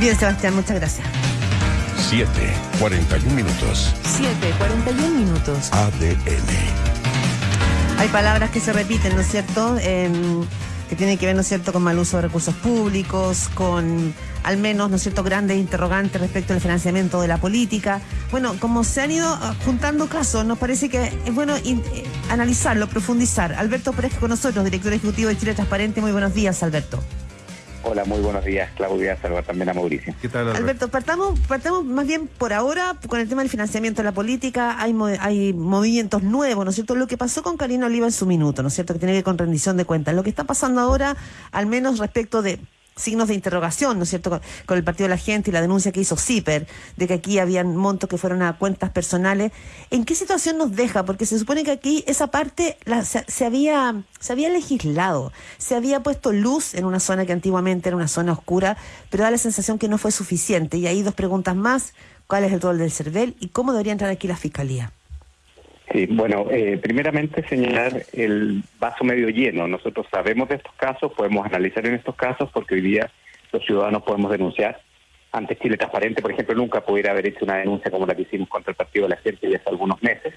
Bien, Sebastián, muchas gracias. 7, 41 minutos. 7, 41 minutos. ADN. Hay palabras que se repiten, ¿no es cierto? Em, que tienen que ver, ¿no es cierto?, con mal uso de recursos públicos, con al menos, ¿no es cierto?, grandes interrogantes respecto al financiamiento de la política. Bueno, como se han ido ah, juntando casos, nos parece que es bueno eh, analizarlo, profundizar. Alberto Pérez con nosotros, director ejecutivo de Chile Transparente. Muy buenos días, Alberto. Hola, muy buenos días, Claudia. Saludar también a Mauricio. ¿Qué tal, Alberto? partamos, partamos más bien por ahora con el tema del financiamiento de la política. Hay, hay movimientos nuevos, ¿no es cierto? Lo que pasó con Karina Oliva en su minuto, ¿no es cierto? Que tiene que ver con rendición de cuentas. Lo que está pasando ahora, al menos respecto de signos de interrogación, ¿no es cierto?, con, el Partido de la Gente y la denuncia que hizo CIPER, de que aquí habían montos que fueron a cuentas personales. ¿En qué situación nos deja? Porque se supone que aquí esa parte se, había, se había legislado, se había puesto luz en una zona que antiguamente era una zona oscura, pero da la sensación que no fue suficiente. Y hay dos preguntas más. ¿Cuál es el rol del CERVEL y cómo debería entrar aquí la Fiscalía? Sí, bueno, eh, primeramente señalar el vaso medio lleno. Nosotros sabemos de estos casos, podemos analizar en estos casos porque hoy día los ciudadanos podemos denunciar. Antes Chile Transparente, por ejemplo, nunca pudiera haber hecho una denuncia como la que hicimos contra el Partido de la Gente ya hace algunos meses.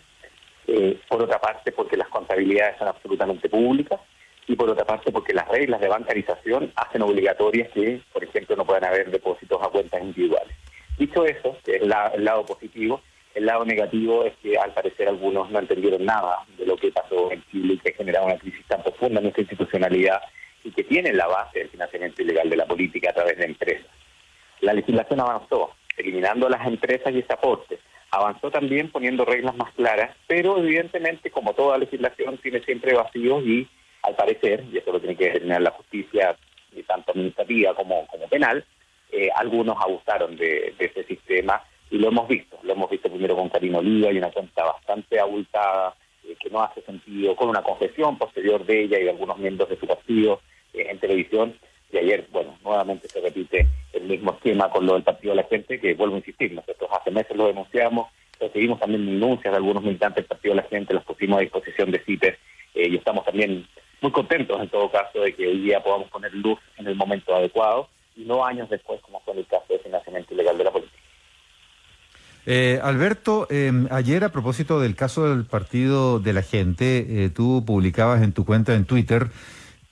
Eh, por otra parte, porque las contabilidades son absolutamente públicas y por otra parte, porque las reglas de bancarización hacen obligatorias que, por ejemplo, no puedan haber depósitos a cuentas individuales. Dicho eso, que es el lado positivo, el lado negativo es que al parecer algunos no entendieron nada de lo que pasó en Chile y que ha generado una crisis tan profunda en nuestra institucionalidad y que tiene la base del financiamiento ilegal de la política a través de empresas. La legislación avanzó, eliminando las empresas y ese aporte. Avanzó también poniendo reglas más claras, pero evidentemente, como toda legislación, tiene siempre vacíos y, al parecer, y eso lo tiene que determinar la justicia, tanto administrativa como, como penal, eh, algunos abusaron de ese sistema y lo hemos visto. Lo hemos visto primero con Karina Oliva y una cuenta bastante abultada eh, que no hace sentido, con una confesión posterior de ella y de algunos miembros de su partido eh, en televisión. Y ayer, bueno, nuevamente se repite el mismo esquema con lo del Partido de la Gente, que vuelvo a insistir, nosotros hace meses lo denunciamos, recibimos también denuncias de algunos militantes del Partido de la Gente, las pusimos a disposición de CITES eh, y estamos también muy contentos en todo caso de que hoy día podamos poner luz en el momento adecuado y no años después como fue en el caso de financiamiento ilegal de la política. Eh, Alberto, em, ayer a propósito del caso del Partido de la Gente, eh, tú publicabas en tu cuenta en Twitter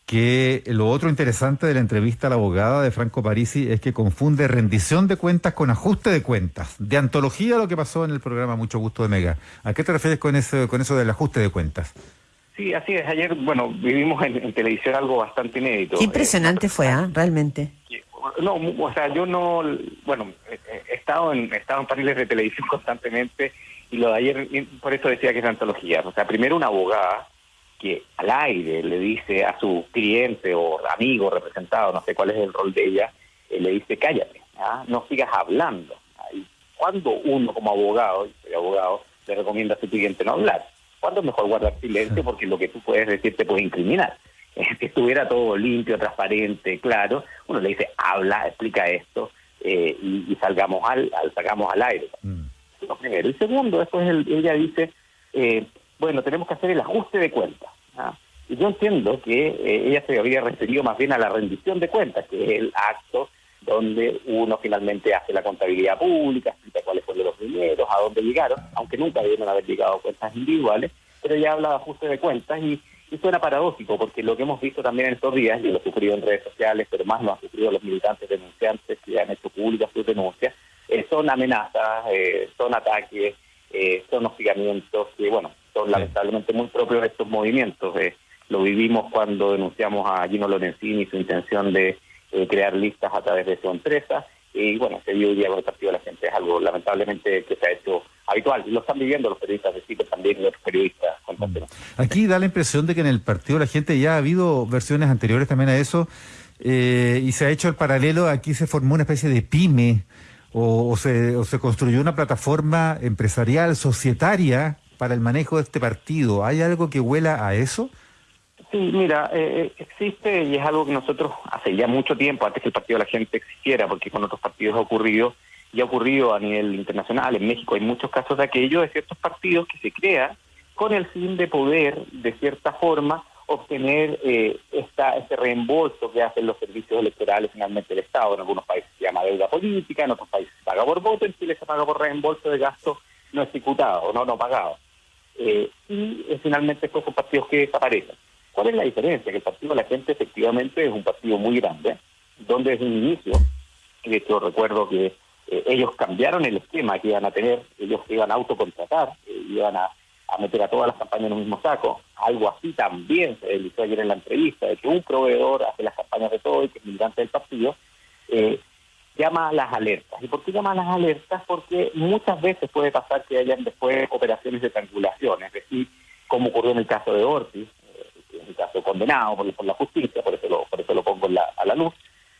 que lo otro interesante de la entrevista a la abogada de Franco Parisi es que confunde rendición de cuentas con ajuste de cuentas. De antología lo que pasó en el programa Mucho Gusto de Mega. ¿A qué te refieres con eso, con eso del ajuste de cuentas? Sí, así es. Ayer, bueno, vivimos en, televisión algo bastante inédito. Qué impresionante fue, ¿ah? Realmente. No, o sea, yo no, bueno, he estado en, he estado en paneles de televisión constantemente y lo de ayer, por eso decía que es antología. O sea, primero una abogada que al aire le dice a su cliente o amigo representado, no sé cuál es el rol de ella, eh, le dice cállate, ¿ah? no sigas hablando. Y cuando uno como abogado, y soy abogado, le recomienda a su cliente no hablar, ¿cuándo es mejor guardar silencio? Porque lo que tú puedes decir te puede incriminar. que estuviera todo limpio, transparente, claro, uno le dice, habla, explica esto eh, y, salgamos al, al, sacamos al aire. Mm. Lo primero. Y segundo, después ella dice, eh, bueno, tenemos que hacer el ajuste de cuentas. ¿ah? Y yo entiendo que eh, ella se había referido más bien a la rendición de cuentas, que es el acto donde uno finalmente hace la contabilidad pública, explica cuáles fueron los dineros, a dónde llegaron, aunque nunca debieron haber llegado cuentas individuales, pero ella habla de ajuste de cuentas y y suena paradójico, porque lo que hemos visto también en estos días, y lo ha sufrido en redes sociales, pero más lo han sufrido los militantes denunciantes que han hecho públicas sus denuncias, eh, son amenazas, eh, son ataques, eh, son hostigamientos que, bueno, son lamentablemente muy propios de estos movimientos. lo vivimos cuando denunciamos a Gino Lorenzini y su intención de crear listas a través de su empresa, y bueno, se vio hoy día con el Partido de la Gente, es algo lamentablemente que se ha hecho habitual. Y lo están viviendo los periodistas de CITES también y otros periodistas. Aquí da la impresión de que en el Partido de la Gente ya ha habido versiones anteriores también a eso eh, y se ha hecho el paralelo, aquí se formó una especie de pyme o, se, o se construyó una plataforma empresarial, societaria para el manejo de este partido. ¿Hay algo que huela a eso? Sí, mira, eh, eh, existe y es algo que nosotros hace ya mucho tiempo, antes que el Partido de la Gente existiera, porque con otros partidos ha ocurrido, y ha ocurrido a nivel internacional, en México hay muchos casos de aquello, de ciertos partidos que se crean con el fin de poder, de cierta forma, obtener eh, esta, este reembolso que hacen los servicios electorales finalmente del Estado. En algunos países se llama deuda política, en otros países se paga por voto, en Chile se paga por reembolso de gastos no ejecutados, no, no pagados. Eh, y eh, finalmente estos partidos que desaparecen. ¿Cuál es la diferencia? Que el Partido de la Gente efectivamente es un partido muy grande, donde desde un inicio, de hecho recuerdo que ellos cambiaron el esquema que iban a tener, ellos iban a autocontratar, iban a a meter a todas las campañas en un mismo saco. Algo así también se dijo ayer en la entrevista, de que un proveedor hace las campañas de todo y que es militante del partido, eh, llama a las alertas. ¿Y por qué llama a las alertas? Porque muchas veces puede pasar que hayan después operaciones de triangulación, es decir, como ocurrió en el caso de Ortiz, eh, en el caso condenado por, la justicia, por eso lo, por eso lo pongo a la luz,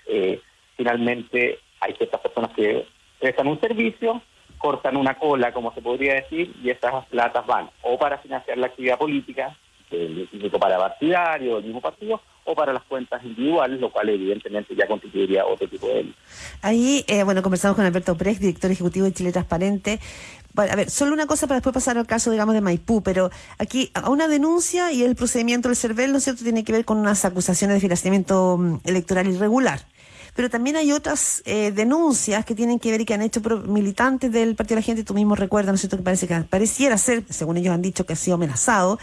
eh, finalmente hay ciertas personas que prestan un servicio, cortan una cola, como se podría decir, y esas platas van o para financiar la actividad política del Instituto para Partidario, del mismo partido, o para las cuentas individuales, lo cual evidentemente ya constituiría otro tipo de. Ahí, eh, bueno, conversamos con Alberto Pérez, director ejecutivo de Chile Transparente. Bueno, a ver, solo una cosa para después pasar al caso, digamos, de Maipú, pero aquí a una denuncia y el procedimiento del CERVEL, ¿no es cierto?, tiene que ver con unas acusaciones de financiamiento mm, electoral irregular pero también hay otras eh, denuncias que tienen que ver y que han hecho militantes del Partido de la Gente, tú mismo recuerdas, ¿no es cierto?, que parece que pareciera ser, según ellos han dicho, que ha sido amenazado,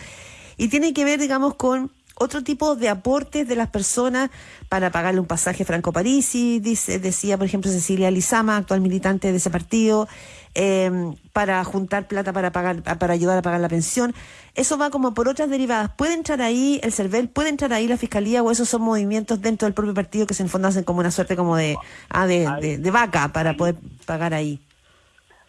y tiene que ver, digamos, con otro tipo de aportes de las personas para pagarle un pasaje Franco Parisi, dice, decía por ejemplo Cecilia Lizama, actual militante de ese partido, em, para juntar plata para pagar, para ayudar a pagar la pensión. Eso va como por otras derivadas. ¿Puede entrar ahí el CERVEL? ¿Puede entrar ahí la Fiscalía? ¿O esos son movimientos dentro del propio partido que se en hacen como una suerte como de, ah, de, de, vaca para poder pagar ahí?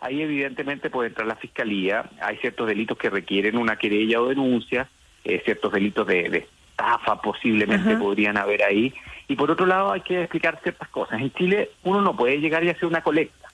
Ahí evidentemente puede entrar la Fiscalía. Hay ciertos delitos que requieren una querella o denuncia, eh, ciertos delitos de estafa posiblemente podrían haber ahí. Y por otro lado hay que explicar ciertas cosas. En Chile uno no puede llegar y hacer una colecta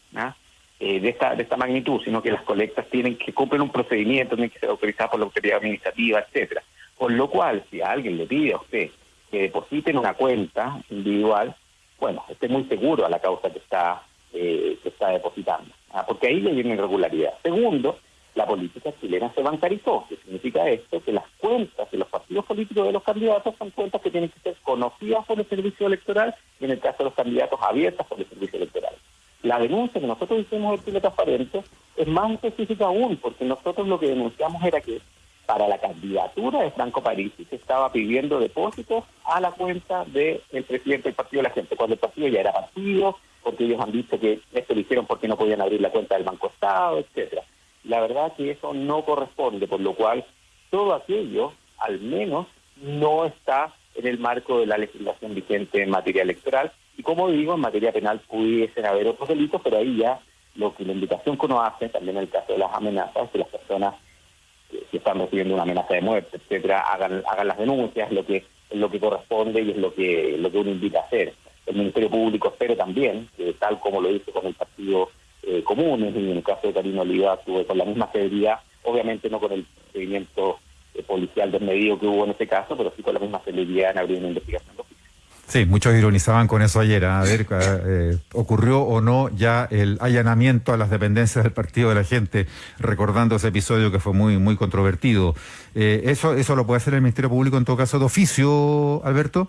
eh, de, esta, de esta magnitud, sino que las colectas tienen que cumplir un procedimiento, tienen que ser autorizadas por la autoridad administrativa, etcétera. Con lo cual, si alguien le pide a usted que deposite en una cuenta individual, bueno, esté muy seguro a la causa que está, eh, que está depositando, porque ahí le viene irregularidad. Segundo, la política chilena se bancarizó. ¿Qué significa esto? Que las cuentas de los partidos políticos de los candidatos son cuentas que tienen que ser conocidas por el servicio electoral y en el caso de los candidatos abiertas por el servicio electoral. La denuncia que nosotros hicimos en Chile Transparente es más específica aún, porque nosotros lo que denunciamos era que para la candidatura de Franco Parisi se estaba pidiendo depósitos a la cuenta del presidente del Partido de la Gente, cuando el partido ya era partido, porque ellos han visto que esto lo hicieron porque no podían abrir la cuenta del Banco Estado, etcétera la verdad que eso no corresponde, por lo cual todo aquello, al menos, no está en el marco de la legislación vigente en materia electoral. Y como digo, en materia penal pudiesen haber otros delitos, pero ahí ya lo que la invitación que uno hace, también en el caso de las amenazas, que las personas que si están recibiendo una amenaza de muerte, etcétera, hagan, hagan las denuncias, lo que es lo que corresponde y es lo que lo que uno invita a hacer. El Ministerio Público espero también, que tal como lo hizo con el Partido eh, comunes, y en el caso de Karina Oliva tuve con la misma severidad, obviamente no con el seguimiento eh, policial desmedido que hubo en este caso, pero sí con la misma celeridad en abrir una investigación. Sí, muchos ironizaban con eso ayer. ¿ah? A ver, eh, ¿ocurrió o no ya el allanamiento a las dependencias del Partido de la Gente, recordando ese episodio que fue muy, muy controvertido? ¿eso, ¿Eso lo puede hacer el Ministerio Público en todo caso de oficio, Alberto?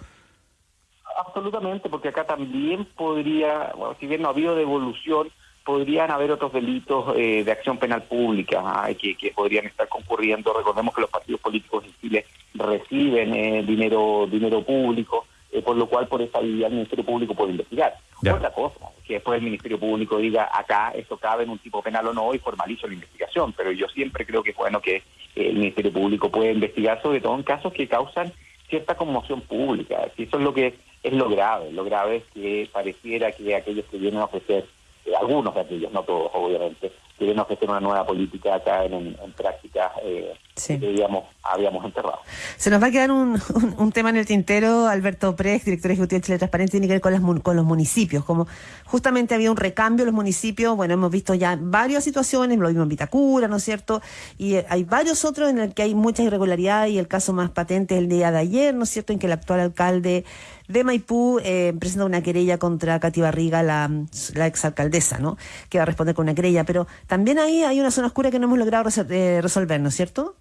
Absolutamente, porque acá también podría, bueno, si bien no ha habido devolución, podrían haber otros delitos eh, de acción penal pública que, que, podrían estar concurriendo. Recordemos que los partidos políticos en Chile reciben eh, dinero dinero público, eh, por lo cual por esa vía el Ministerio Público puede investigar. Otra cosa, que después el Ministerio Público diga acá esto cabe en un tipo penal o no y formalizo la investigación, pero yo siempre creo que es bueno que el Ministerio Público pueda investigar, sobre todo en casos que causan cierta conmoción pública. Eso es lo que es lo grave. Lo grave es que pareciera que aquellos que vienen a ofrecer eh, algunos de aquellos, no todos, obviamente, quieren ofrecer una nueva política acá en, en, prácticas eh, que digamos, habíamos enterrado. Se nos va a quedar un, un, tema en el tintero, Alberto Pérez, director ejecutivo de Chile Transparente, tiene que ver con, las, con los municipios, como justamente había un recambio en los municipios, bueno, hemos visto ya varias situaciones, lo vimos en Vitacura, ¿no es cierto? Y eh, hay varios otros en los que hay mucha irregularidad y el caso más patente es el día de ayer, ¿no es cierto?, en que el actual alcalde de Maipú eh, presenta una querella contra Katy Barriga, la, la exalcaldesa, ¿no? Que va a responder con una querella. Pero también ahí hay una zona oscura que no hemos logrado eh, resolver, ¿no es cierto?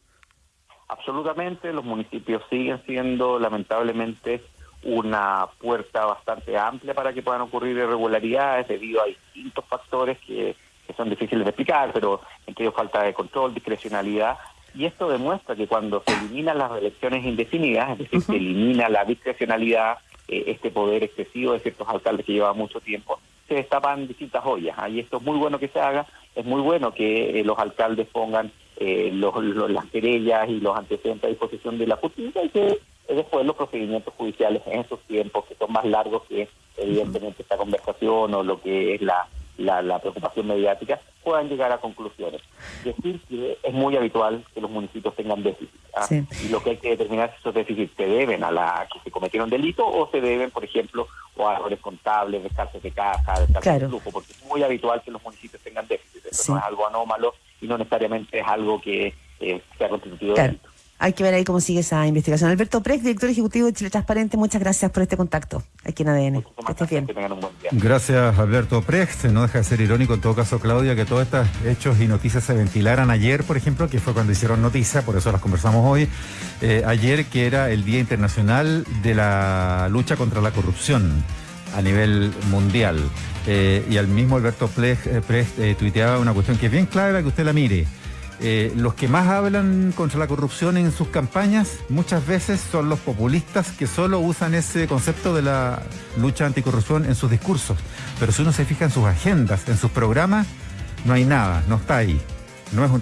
absolutamente, los municipios siguen siendo lamentablemente una puerta bastante amplia para que puedan ocurrir irregularidades debido a distintos factores que, que son difíciles de explicar, pero entre ellos falta de control, discrecionalidad, y esto demuestra que cuando se eliminan las elecciones indefinidas, es decir, se elimina la discrecionalidad, eh, este poder excesivo de ciertos alcaldes que llevan mucho tiempo, se destapan distintas ollas. Y esto es muy bueno que se haga, es muy bueno que eh, los alcaldes pongan eh, los, las querellas y los antecedentes a disposición de la justicia y que después los procedimientos judiciales en esos tiempos, que son más largos que evidentemente esta conversación o lo que es la, la, preocupación mediática, puedan llegar a conclusiones. Decir que es muy habitual que los municipios tengan déficit. ¿ah? Y lo que hay que determinar es si esos déficits se deben a la que se cometieron delito o se deben, por ejemplo, o a errores contables, descartes de caja, descartes de flujo, porque es muy habitual que los municipios tengan déficit. Eso no es algo anómalo y no necesariamente es algo que eh, sea constitutivo de delito. Hay que ver ahí cómo sigue esa investigación. Alberto Prex, director ejecutivo de Chile Transparente, muchas gracias por este contacto aquí en ADN. Que estés bien. Gracias, Alberto Prex. No deja de ser irónico, en todo caso, Claudia, que todos estos hechos y noticias se ventilaran ayer, por ejemplo, que fue cuando hicieron noticia, por eso las conversamos hoy. Eh, ayer, que era el Día Internacional de la Lucha contra la Corrupción a nivel mundial. Eh, y al mismo Alberto eh, tuiteaba una cuestión que es bien clave para que usted la mire. Eh, los que más hablan contra la corrupción en sus campañas muchas veces son los populistas que solo usan ese concepto de la lucha anticorrupción en sus discursos. Pero si uno se fija en sus agendas, en sus programas, no hay nada, no está ahí. No es un